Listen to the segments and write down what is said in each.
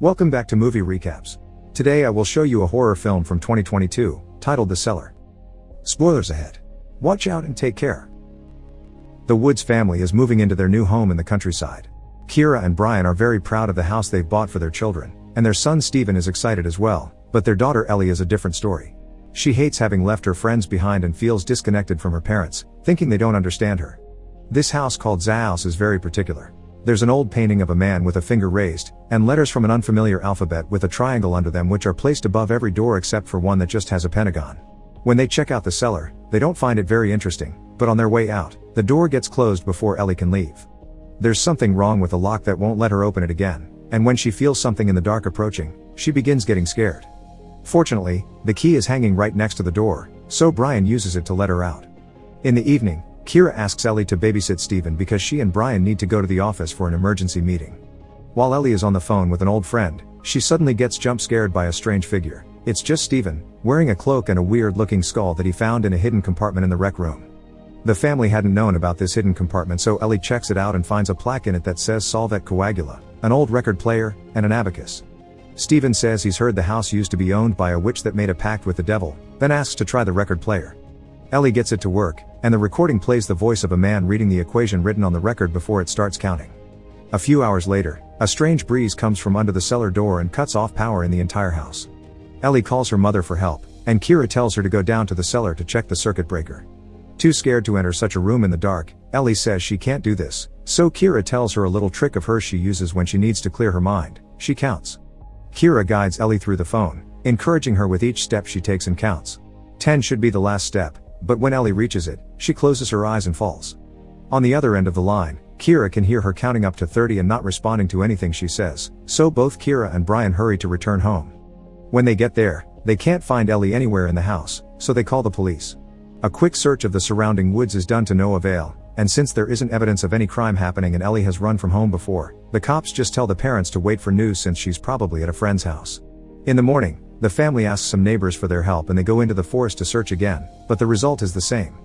Welcome back to Movie Recaps. Today I will show you a horror film from 2022, titled The Cellar. Spoilers ahead. Watch out and take care. The Woods family is moving into their new home in the countryside. Kira and Brian are very proud of the house they've bought for their children, and their son Steven is excited as well, but their daughter Ellie is a different story. She hates having left her friends behind and feels disconnected from her parents, thinking they don't understand her. This house called Zahouse is very particular. There's an old painting of a man with a finger raised, and letters from an unfamiliar alphabet with a triangle under them which are placed above every door except for one that just has a pentagon. When they check out the cellar, they don't find it very interesting, but on their way out, the door gets closed before Ellie can leave. There's something wrong with the lock that won't let her open it again, and when she feels something in the dark approaching, she begins getting scared. Fortunately, the key is hanging right next to the door, so Brian uses it to let her out. In the evening, Kira asks Ellie to babysit Steven because she and Brian need to go to the office for an emergency meeting. While Ellie is on the phone with an old friend, she suddenly gets jump scared by a strange figure. It's just Steven, wearing a cloak and a weird looking skull that he found in a hidden compartment in the rec room. The family hadn't known about this hidden compartment so Ellie checks it out and finds a plaque in it that says Solve et Coagula, an old record player, and an abacus. Steven says he's heard the house used to be owned by a witch that made a pact with the devil, then asks to try the record player. Ellie gets it to work, and the recording plays the voice of a man reading the equation written on the record before it starts counting. A few hours later, a strange breeze comes from under the cellar door and cuts off power in the entire house. Ellie calls her mother for help, and Kira tells her to go down to the cellar to check the circuit breaker. Too scared to enter such a room in the dark, Ellie says she can't do this, so Kira tells her a little trick of hers she uses when she needs to clear her mind, she counts. Kira guides Ellie through the phone, encouraging her with each step she takes and counts. 10 should be the last step, but when Ellie reaches it, she closes her eyes and falls. On the other end of the line, Kira can hear her counting up to 30 and not responding to anything she says, so both Kira and Brian hurry to return home. When they get there, they can't find Ellie anywhere in the house, so they call the police. A quick search of the surrounding woods is done to no avail, and since there isn't evidence of any crime happening and Ellie has run from home before, the cops just tell the parents to wait for news since she's probably at a friend's house. In the morning, the family asks some neighbors for their help and they go into the forest to search again, but the result is the same.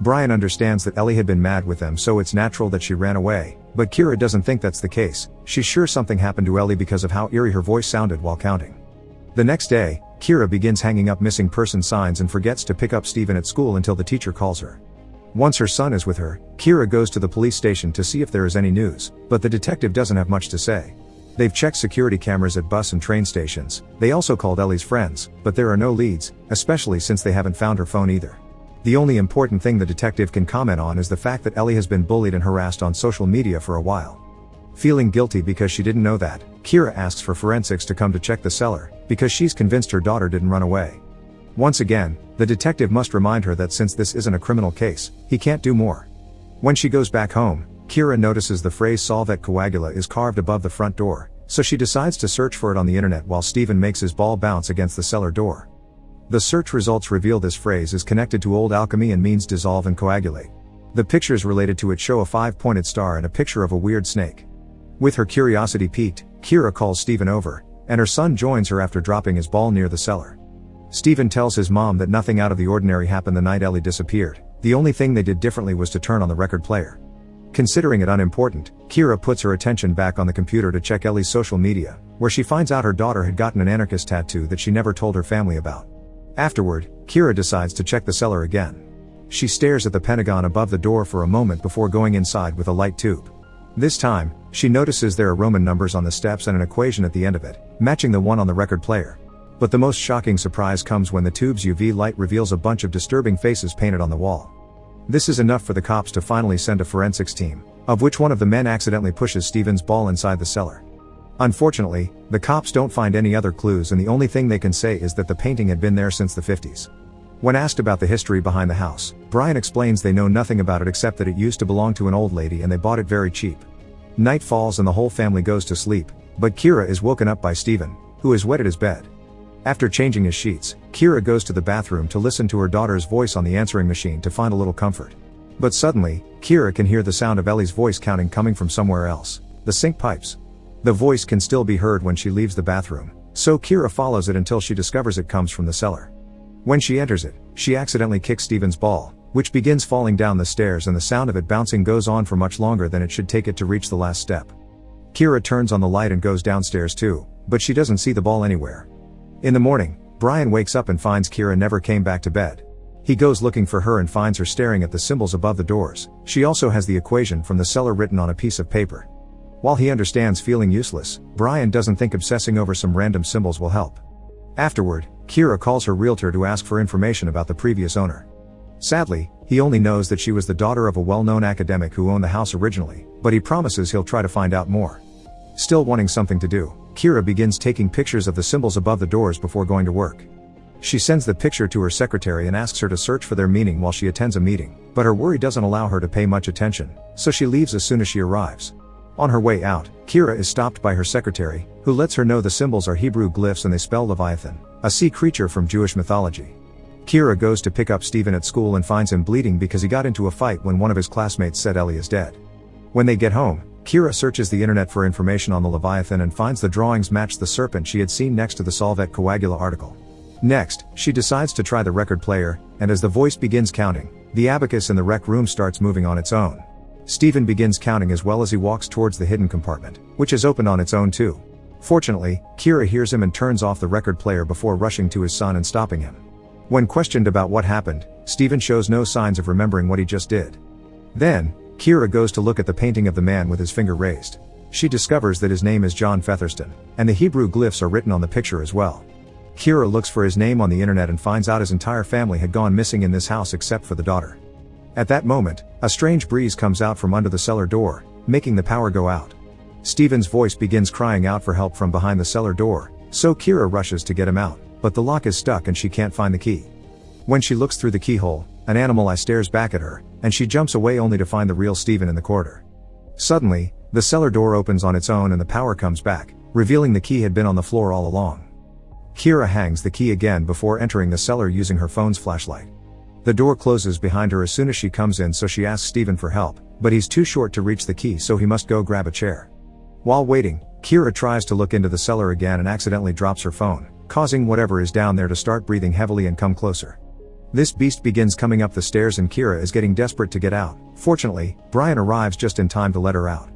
Brian understands that Ellie had been mad with them so it's natural that she ran away, but Kira doesn't think that's the case, she's sure something happened to Ellie because of how eerie her voice sounded while counting. The next day, Kira begins hanging up missing person signs and forgets to pick up Steven at school until the teacher calls her. Once her son is with her, Kira goes to the police station to see if there is any news, but the detective doesn't have much to say. They've checked security cameras at bus and train stations, they also called Ellie's friends, but there are no leads, especially since they haven't found her phone either. The only important thing the detective can comment on is the fact that Ellie has been bullied and harassed on social media for a while. Feeling guilty because she didn't know that, Kira asks for forensics to come to check the cellar, because she's convinced her daughter didn't run away. Once again, the detective must remind her that since this isn't a criminal case, he can't do more. When she goes back home, Kira notices the phrase Solve et Coagula is carved above the front door, so she decides to search for it on the internet while Steven makes his ball bounce against the cellar door. The search results reveal this phrase is connected to old alchemy and means dissolve and coagulate. The pictures related to it show a five-pointed star and a picture of a weird snake. With her curiosity piqued, Kira calls Steven over, and her son joins her after dropping his ball near the cellar. Steven tells his mom that nothing out of the ordinary happened the night Ellie disappeared, the only thing they did differently was to turn on the record player. Considering it unimportant, Kira puts her attention back on the computer to check Ellie's social media, where she finds out her daughter had gotten an anarchist tattoo that she never told her family about. Afterward, Kira decides to check the cellar again. She stares at the pentagon above the door for a moment before going inside with a light tube. This time, she notices there are Roman numbers on the steps and an equation at the end of it, matching the one on the record player. But the most shocking surprise comes when the tube's UV light reveals a bunch of disturbing faces painted on the wall. This is enough for the cops to finally send a forensics team, of which one of the men accidentally pushes Steven's ball inside the cellar. Unfortunately, the cops don't find any other clues and the only thing they can say is that the painting had been there since the 50s. When asked about the history behind the house, Brian explains they know nothing about it except that it used to belong to an old lady and they bought it very cheap. Night falls and the whole family goes to sleep, but Kira is woken up by Steven, who has wetted his bed. After changing his sheets, Kira goes to the bathroom to listen to her daughter's voice on the answering machine to find a little comfort. But suddenly, Kira can hear the sound of Ellie's voice counting coming from somewhere else. The sink pipes. The voice can still be heard when she leaves the bathroom, so Kira follows it until she discovers it comes from the cellar. When she enters it, she accidentally kicks Steven's ball, which begins falling down the stairs and the sound of it bouncing goes on for much longer than it should take it to reach the last step. Kira turns on the light and goes downstairs too, but she doesn't see the ball anywhere. In the morning, Brian wakes up and finds Kira never came back to bed. He goes looking for her and finds her staring at the symbols above the doors. She also has the equation from the cellar written on a piece of paper. While he understands feeling useless, Brian doesn't think obsessing over some random symbols will help. Afterward, Kira calls her realtor to ask for information about the previous owner. Sadly, he only knows that she was the daughter of a well-known academic who owned the house originally, but he promises he'll try to find out more. Still wanting something to do, Kira begins taking pictures of the symbols above the doors before going to work. She sends the picture to her secretary and asks her to search for their meaning while she attends a meeting, but her worry doesn't allow her to pay much attention, so she leaves as soon as she arrives. On her way out, Kira is stopped by her secretary, who lets her know the symbols are Hebrew glyphs and they spell Leviathan, a sea creature from Jewish mythology. Kira goes to pick up Steven at school and finds him bleeding because he got into a fight when one of his classmates said Ellie is dead. When they get home, Kira searches the internet for information on the Leviathan and finds the drawings match the serpent she had seen next to the Solve et Coagula article. Next, she decides to try the record player, and as the voice begins counting, the abacus in the rec room starts moving on its own. Steven begins counting as well as he walks towards the hidden compartment, which is opened on its own too. Fortunately, Kira hears him and turns off the record player before rushing to his son and stopping him. When questioned about what happened, Steven shows no signs of remembering what he just did. Then, Kira goes to look at the painting of the man with his finger raised. She discovers that his name is John Featherston, and the Hebrew glyphs are written on the picture as well. Kira looks for his name on the internet and finds out his entire family had gone missing in this house except for the daughter. At that moment, a strange breeze comes out from under the cellar door, making the power go out. Steven's voice begins crying out for help from behind the cellar door, so Kira rushes to get him out, but the lock is stuck and she can't find the key. When she looks through the keyhole, an animal eye stares back at her, and she jumps away only to find the real Steven in the corridor. Suddenly, the cellar door opens on its own and the power comes back, revealing the key had been on the floor all along. Kira hangs the key again before entering the cellar using her phone's flashlight. The door closes behind her as soon as she comes in so she asks Steven for help, but he's too short to reach the key so he must go grab a chair. While waiting, Kira tries to look into the cellar again and accidentally drops her phone, causing whatever is down there to start breathing heavily and come closer. This beast begins coming up the stairs and Kira is getting desperate to get out. Fortunately, Brian arrives just in time to let her out.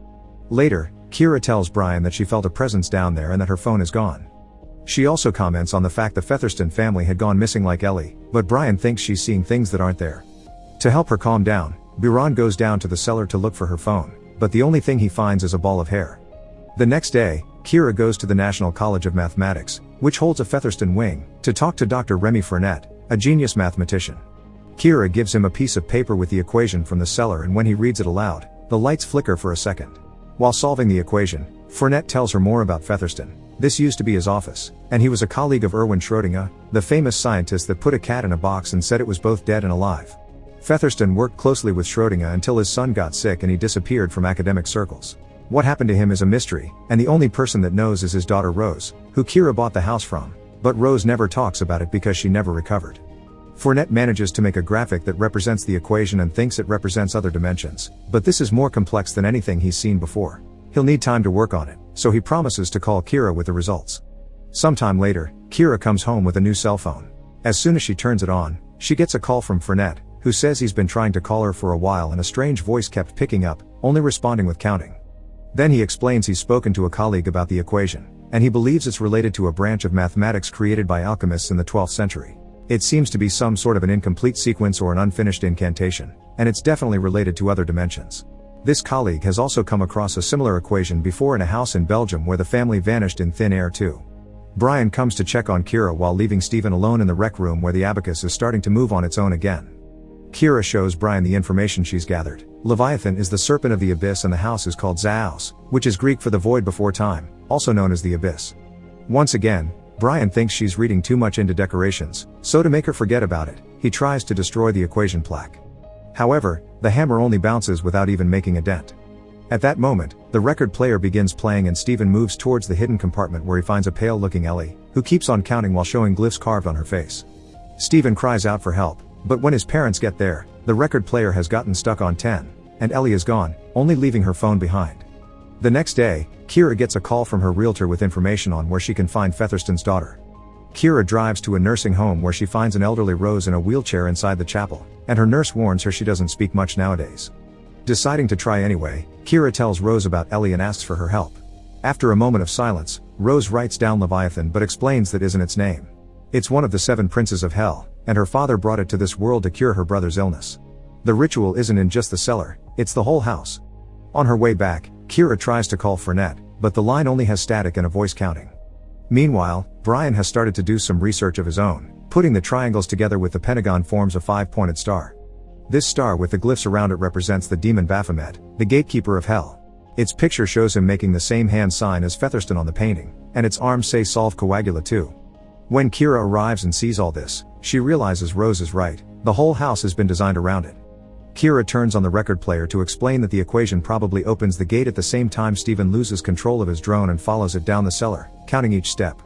Later, Kira tells Brian that she felt a presence down there and that her phone is gone. She also comments on the fact the Featherston family had gone missing like Ellie, but Brian thinks she's seeing things that aren't there. To help her calm down, Brian goes down to the cellar to look for her phone, but the only thing he finds is a ball of hair. The next day, Kira goes to the National College of Mathematics, which holds a Featherston wing, to talk to Dr. Remy Fournette, a genius mathematician. Kira gives him a piece of paper with the equation from the cellar and when he reads it aloud, the lights flicker for a second. While solving the equation, Fournette tells her more about Featherston. This used to be his office, and he was a colleague of Erwin Schrödinger, the famous scientist that put a cat in a box and said it was both dead and alive. Featherston worked closely with Schrödinger until his son got sick and he disappeared from academic circles. What happened to him is a mystery, and the only person that knows is his daughter Rose, who Kira bought the house from, but Rose never talks about it because she never recovered. Fournette manages to make a graphic that represents the equation and thinks it represents other dimensions, but this is more complex than anything he's seen before. He'll need time to work on it, so he promises to call Kira with the results. Sometime later, Kira comes home with a new cell phone. As soon as she turns it on, she gets a call from Fournette, who says he's been trying to call her for a while and a strange voice kept picking up, only responding with counting. Then he explains he's spoken to a colleague about the equation, and he believes it's related to a branch of mathematics created by alchemists in the 12th century. It seems to be some sort of an incomplete sequence or an unfinished incantation, and it's definitely related to other dimensions. This colleague has also come across a similar equation before in a house in Belgium where the family vanished in thin air too. Brian comes to check on Kira while leaving Steven alone in the rec room where the abacus is starting to move on its own again. Kira shows Brian the information she's gathered. Leviathan is the serpent of the abyss and the house is called Zaos, which is Greek for the void before time, also known as the abyss. Once again, Brian thinks she's reading too much into decorations, so to make her forget about it, he tries to destroy the equation plaque. However, the hammer only bounces without even making a dent. At that moment, the record player begins playing and Steven moves towards the hidden compartment where he finds a pale looking Ellie, who keeps on counting while showing glyphs carved on her face. Steven cries out for help, but when his parents get there, the record player has gotten stuck on 10, and Ellie is gone, only leaving her phone behind. The next day, Kira gets a call from her realtor with information on where she can find Featherston's daughter. Kira drives to a nursing home where she finds an elderly Rose in a wheelchair inside the chapel, and her nurse warns her she doesn't speak much nowadays. Deciding to try anyway, Kira tells Rose about Ellie and asks for her help. After a moment of silence, Rose writes down Leviathan but explains that isn't its name. It's one of the seven princes of hell, and her father brought it to this world to cure her brother's illness. The ritual isn't in just the cellar, it's the whole house. On her way back, Kira tries to call Fournette, but the line only has static and a voice counting. Meanwhile, Brian has started to do some research of his own, putting the triangles together with the pentagon forms a five-pointed star. This star with the glyphs around it represents the demon Baphomet, the gatekeeper of hell. Its picture shows him making the same hand sign as Featherston on the painting, and its arms say Solve Coagula too. When Kira arrives and sees all this, she realizes Rose is right, the whole house has been designed around it. Kira turns on the record player to explain that the equation probably opens the gate at the same time Steven loses control of his drone and follows it down the cellar, counting each step.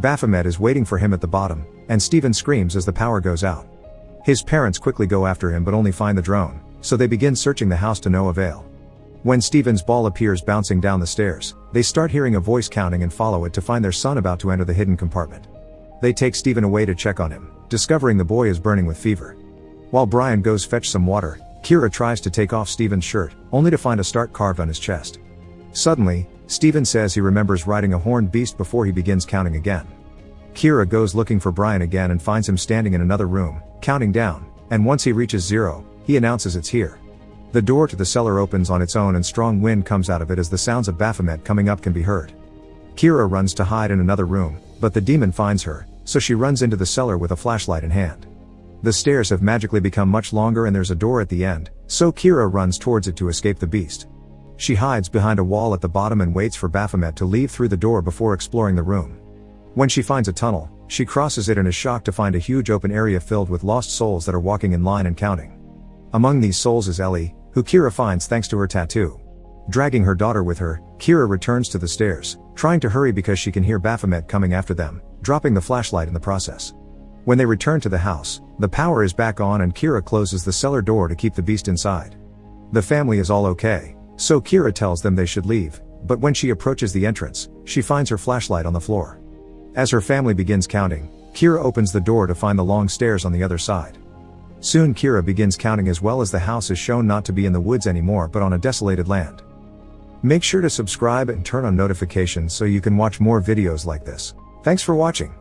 Baphomet is waiting for him at the bottom, and Steven screams as the power goes out. His parents quickly go after him but only find the drone, so they begin searching the house to no avail. When Steven's ball appears bouncing down the stairs, they start hearing a voice counting and follow it to find their son about to enter the hidden compartment. They take Steven away to check on him, discovering the boy is burning with fever. While Brian goes fetch some water, Kira tries to take off Steven's shirt, only to find a start carved on his chest. Suddenly, Steven says he remembers riding a horned beast before he begins counting again. Kira goes looking for Brian again and finds him standing in another room, counting down, and once he reaches zero, he announces it's here. The door to the cellar opens on its own and strong wind comes out of it as the sounds of Baphomet coming up can be heard. Kira runs to hide in another room, but the demon finds her, so she runs into the cellar with a flashlight in hand. The stairs have magically become much longer and there's a door at the end, so Kira runs towards it to escape the beast. She hides behind a wall at the bottom and waits for Baphomet to leave through the door before exploring the room. When she finds a tunnel, she crosses it and is shocked to find a huge open area filled with lost souls that are walking in line and counting. Among these souls is Ellie, who Kira finds thanks to her tattoo. Dragging her daughter with her, Kira returns to the stairs, trying to hurry because she can hear Baphomet coming after them, dropping the flashlight in the process. When they return to the house, the power is back on and Kira closes the cellar door to keep the beast inside. The family is all okay, so Kira tells them they should leave, but when she approaches the entrance, she finds her flashlight on the floor. As her family begins counting, Kira opens the door to find the long stairs on the other side. Soon Kira begins counting as well as the house is shown not to be in the woods anymore but on a desolated land. Make sure to subscribe and turn on notifications so you can watch more videos like this. Thanks for watching.